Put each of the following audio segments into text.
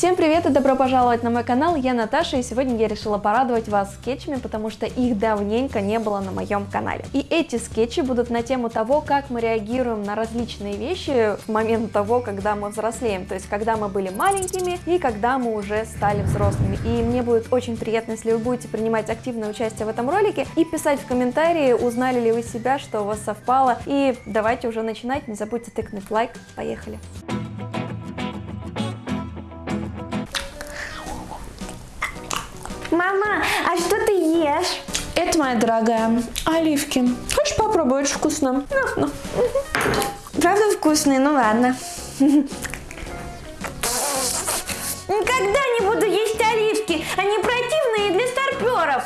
Всем привет и добро пожаловать на мой канал, я Наташа и сегодня я решила порадовать вас скетчами, потому что их давненько не было на моем канале. И эти скетчи будут на тему того, как мы реагируем на различные вещи в момент того, когда мы взрослеем, то есть когда мы были маленькими и когда мы уже стали взрослыми. И мне будет очень приятно, если вы будете принимать активное участие в этом ролике и писать в комментарии, узнали ли вы себя, что у вас совпало. И давайте уже начинать, не забудьте тыкнуть лайк, поехали! Мама, моя дорогая, оливки. Хочешь попробовать? Очень вкусно. Правда вкусные? Ну ладно. Никогда не буду есть оливки. Они противные для старперов.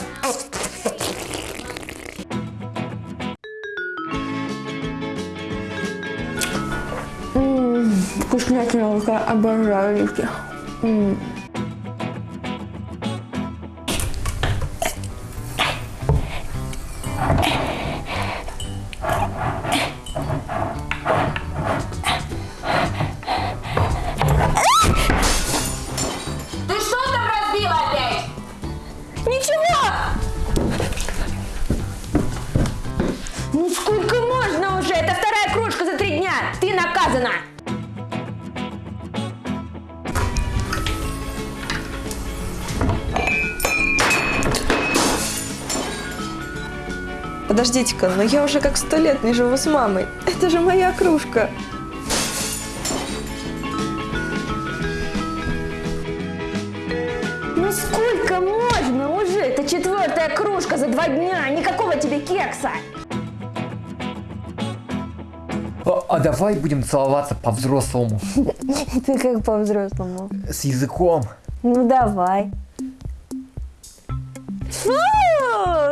Вкуснятина, обожаю оливки. М Подождите-ка, но я уже как сто лет не живу с мамой. Это же моя кружка. Ну сколько можно уже? Это четвертая кружка за два дня. Никакого тебе кекса. А, а давай будем целоваться по-взрослому. Ты как по-взрослому. С языком. Ну давай. Фу,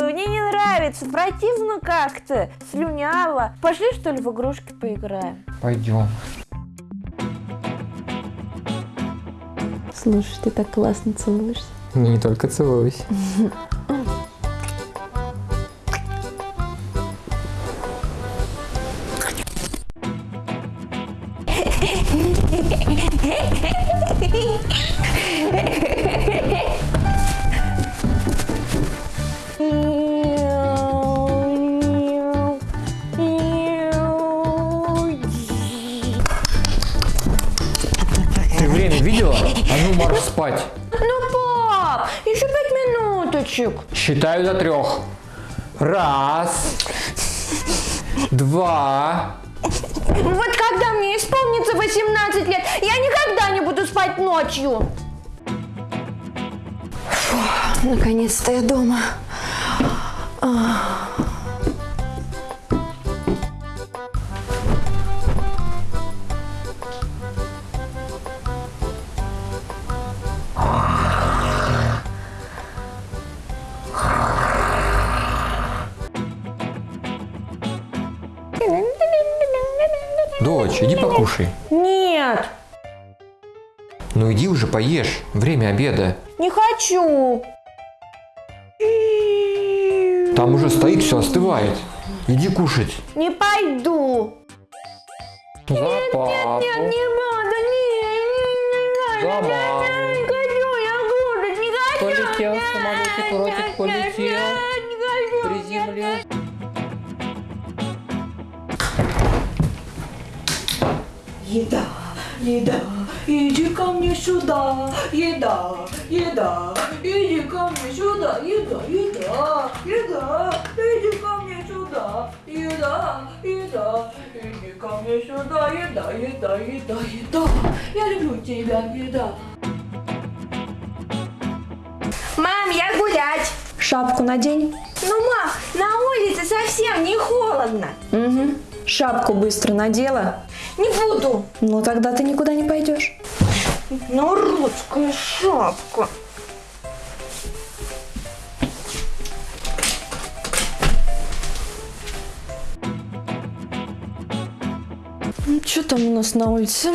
мне не нравится, противно как-то, слюняво. Пошли что ли в игрушки поиграем? Пойдем. Слушай, ты так классно целуешься. Не только целуюсь. А ну марш спать. Ну, пап, еще пять минуточек. Считаю до трех. Раз. Два. Вот когда мне исполнится 18 лет, я никогда не буду спать ночью. Наконец-то я дома. Покушай. Нет, Ну иди уже поешь. Время обеда. не хочу. Там уже стоит, все остывает. Иди кушать. Не пойду. За папу. Нет, не надо, не, не, не, За не, маму. не хочу, я кушать не хочу. Полетел Нет, самолетик, нет, ротик нет, полетел. нет, не хочу, Приземлился. Еда, еда, иди ко мне сюда, еда, еда, иди ко мне сюда, еда, еда, еда, иди ко мне сюда, еда, еда, иди ко мне сюда, еда, еда, еда, еда, я люблю тебя, еда. Мам, я гулять. Шапку надень. Ну, мам, на улице совсем не холодно. Угу. Шапку быстро надела. Не буду. Ну тогда ты никуда не пойдешь. Народская шапка. Ну, что там у нас на улице?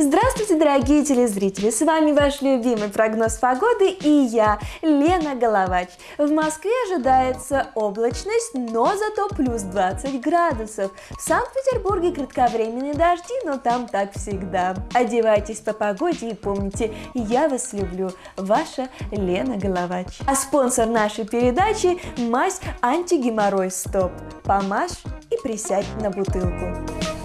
Здравствуйте, дорогие телезрители! С вами ваш любимый прогноз погоды и я, Лена Головач. В Москве ожидается облачность, но зато плюс 20 градусов. В Санкт-Петербурге кратковременные дожди, но там так всегда. Одевайтесь по погоде и помните, я вас люблю. Ваша Лена Головач. А спонсор нашей передачи – мазь антигеморрой стоп. Помажь и присядь на бутылку.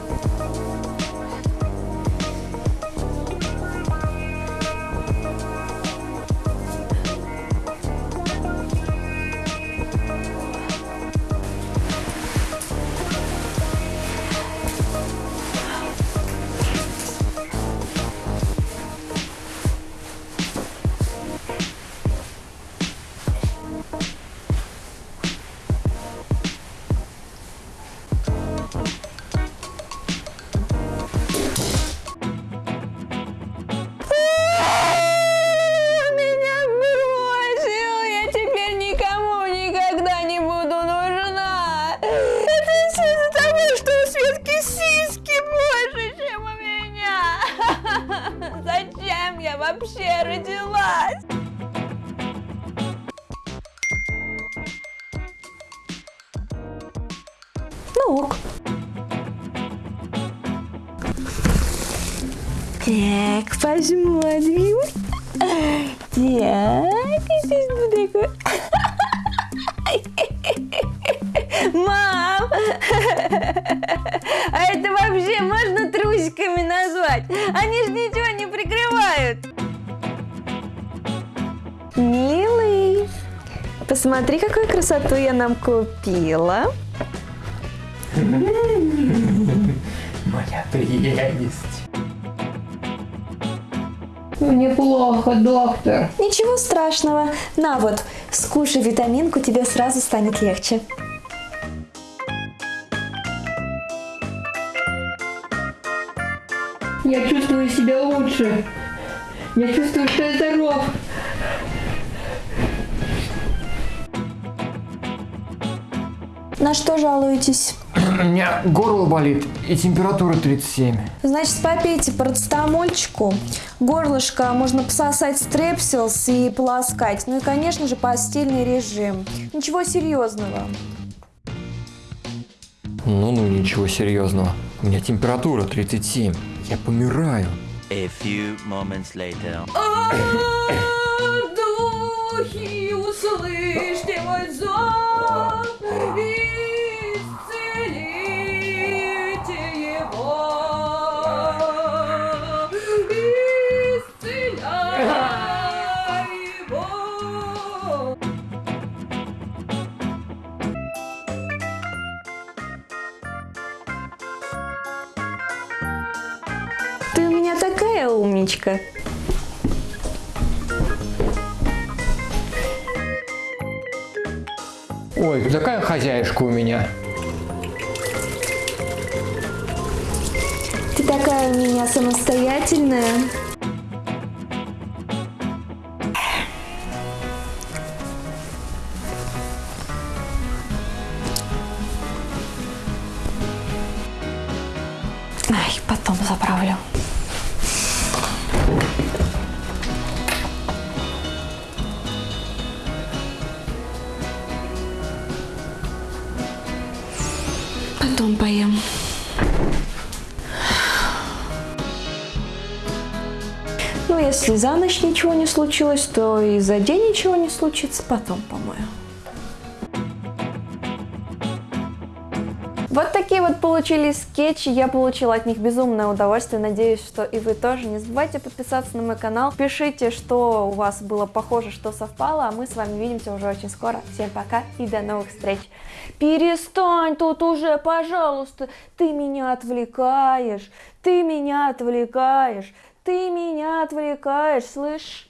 Ну ок. Так, посмотрим. Так, здесь такой. Мам! А это вообще можно трусиками назвать? Они же ничего не прикрывают. Милый, посмотри, какую красоту я нам купила. Моя прелесть. Мне плохо, доктор. Ничего страшного. На вот, скушай витаминку, тебе сразу станет легче. Я чувствую себя лучше. Я чувствую, что я здоров. На что жалуетесь? У меня горло болит и температура 37. Значит, попейте парацетамольчику, горлышко можно пососать стрепсилс и полоскать. Ну и, конечно же, постельный режим. Ничего серьезного. Ну, ну, ничего серьезного. У меня температура 37. Я помираю. A few moments later. Такая умничка. Ой, такая хозяюшка у меня. Ты такая у меня самостоятельная. Ай, потом заправлю. Ну, если за ночь ничего не случилось, то и за день ничего не случится, потом помою. Вот такие вот получились скетчи, я получила от них безумное удовольствие, надеюсь, что и вы тоже. Не забывайте подписаться на мой канал, пишите, что у вас было похоже, что совпало, а мы с вами увидимся уже очень скоро. Всем пока и до новых встреч. Перестань тут уже, пожалуйста, ты меня отвлекаешь, ты меня отвлекаешь, ты меня отвлекаешь, слышь?